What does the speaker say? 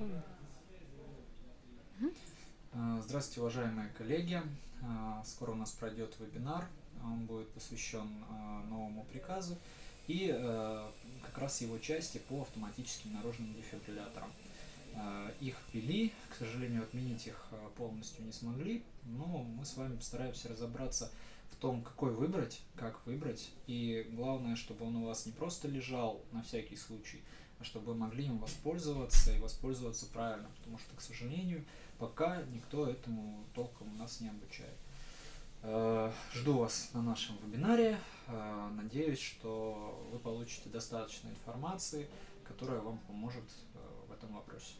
Готовы. А, здравствуйте, уважаемые коллеги! А, скоро у нас пройдет вебинар, он будет посвящен а, новому приказу и как раз его части по автоматическим наружным дефибрилляторам. Их ввели, к сожалению, отменить их полностью не смогли, но мы с вами постараемся разобраться в том, какой выбрать, как выбрать, и главное, чтобы он у вас не просто лежал на всякий случай, а чтобы могли им воспользоваться и воспользоваться правильно, потому что, к сожалению, пока никто этому толком у нас не обучает. Э, жду вас на нашем вебинаре. Э, надеюсь, что вы получите достаточно информации, которая вам поможет э, в этом вопросе.